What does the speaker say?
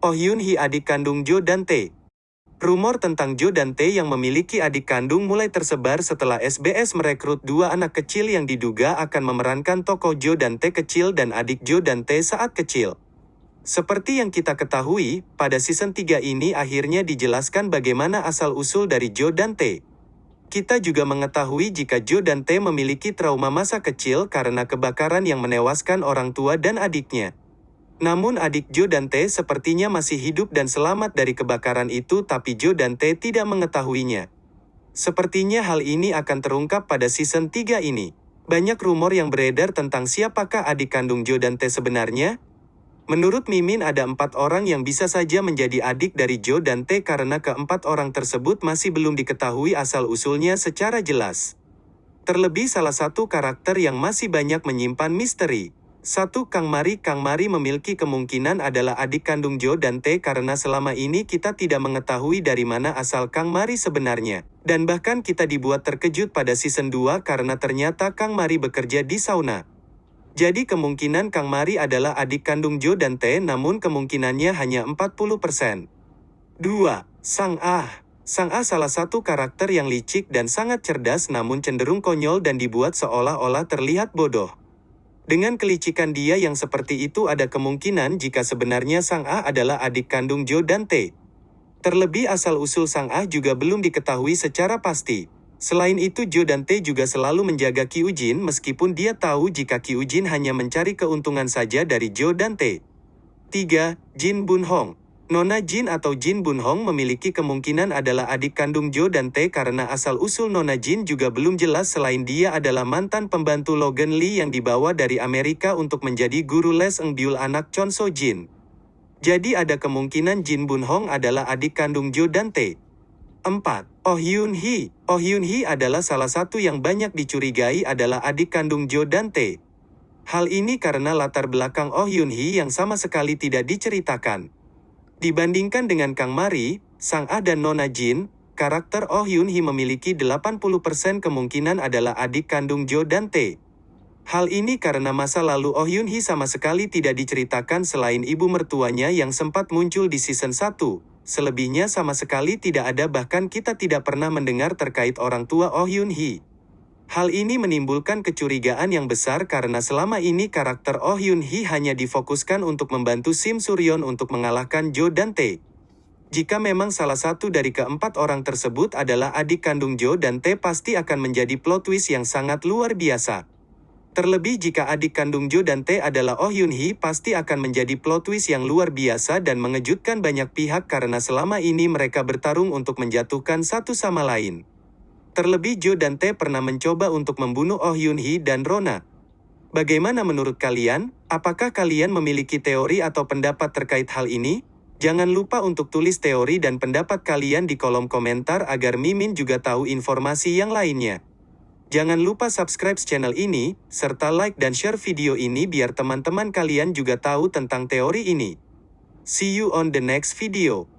Oh Yun Hee adik kandung Jo dan Tae. Rumor tentang Jo dan Tae yang memiliki adik kandung mulai tersebar setelah SBS merekrut dua anak kecil yang diduga akan memerankan tokoh Jo dan Tae kecil dan adik Jo dan Tae saat kecil. Seperti yang kita ketahui, pada season 3 ini akhirnya dijelaskan bagaimana asal-usul dari Jo dan Tae. Kita juga mengetahui jika Jo dan Tae memiliki trauma masa kecil karena kebakaran yang menewaskan orang tua dan adiknya. Namun adik Jo dan Tae sepertinya masih hidup dan selamat dari kebakaran itu tapi Jo dan Tae tidak mengetahuinya. Sepertinya hal ini akan terungkap pada season 3 ini. Banyak rumor yang beredar tentang siapakah adik kandung Jo dan Tae sebenarnya. Menurut Mimin ada empat orang yang bisa saja menjadi adik dari Jo dan Tae karena keempat orang tersebut masih belum diketahui asal-usulnya secara jelas. Terlebih salah satu karakter yang masih banyak menyimpan misteri. Satu Kang Mari Kang Mari memiliki kemungkinan adalah adik kandung Jo dan Tae karena selama ini kita tidak mengetahui dari mana asal Kang Mari sebenarnya. Dan bahkan kita dibuat terkejut pada season 2 karena ternyata Kang Mari bekerja di sauna. Jadi kemungkinan Kang Mari adalah adik kandung Jo dan Tae namun kemungkinannya hanya 40%. 2. Sang Ah Sang Ah salah satu karakter yang licik dan sangat cerdas namun cenderung konyol dan dibuat seolah-olah terlihat bodoh. Dengan kelicikan dia yang seperti itu ada kemungkinan jika sebenarnya Sang Ah adalah adik kandung Jo dan Tae. Terlebih asal-usul Sang Ah juga belum diketahui secara pasti. Selain itu Jo dan Tae juga selalu menjaga Ki Ujin meskipun dia tahu jika Ki Ujin hanya mencari keuntungan saja dari Jo dan Tae. 3. Jin Bun Hong Nona Jin atau Jin Bun Hong memiliki kemungkinan adalah adik kandung Jo dan Tae karena asal-usul Nona Jin juga belum jelas selain dia adalah mantan pembantu Logan Lee yang dibawa dari Amerika untuk menjadi guru les Eng Byul anak Chon So Jin. Jadi ada kemungkinan Jin Bun Hong adalah adik kandung Jo dan Tae. 4. Oh Hyun Hee Oh Hyun Hee adalah salah satu yang banyak dicurigai adalah adik kandung Jo dan Tae. Hal ini karena latar belakang Oh Hyun Hee yang sama sekali tidak diceritakan. Dibandingkan dengan Kang Mari, Sang Ah dan Nona Jin, karakter Oh Hyun Hee memiliki 80% kemungkinan adalah adik kandung Jo dan Tae. Hal ini karena masa lalu Oh Hyun Hee sama sekali tidak diceritakan selain ibu mertuanya yang sempat muncul di season 1. Selebihnya sama sekali tidak ada bahkan kita tidak pernah mendengar terkait orang tua Oh Hyun Hee. Hal ini menimbulkan kecurigaan yang besar karena selama ini karakter Oh Hyun Hee hanya difokuskan untuk membantu Sim Suryon untuk mengalahkan Jo dan Tae. Jika memang salah satu dari keempat orang tersebut adalah adik kandung Jo dan Tae pasti akan menjadi plot twist yang sangat luar biasa. Terlebih jika adik kandung Jo dan Tae adalah Oh Hyun Hee pasti akan menjadi plot twist yang luar biasa dan mengejutkan banyak pihak karena selama ini mereka bertarung untuk menjatuhkan satu sama lain. Terlebih Jo dan Tae pernah mencoba untuk membunuh Oh Hyun Hee dan Rona. Bagaimana menurut kalian? Apakah kalian memiliki teori atau pendapat terkait hal ini? Jangan lupa untuk tulis teori dan pendapat kalian di kolom komentar agar Mimin juga tahu informasi yang lainnya. Jangan lupa subscribe channel ini, serta like dan share video ini biar teman-teman kalian juga tahu tentang teori ini. See you on the next video.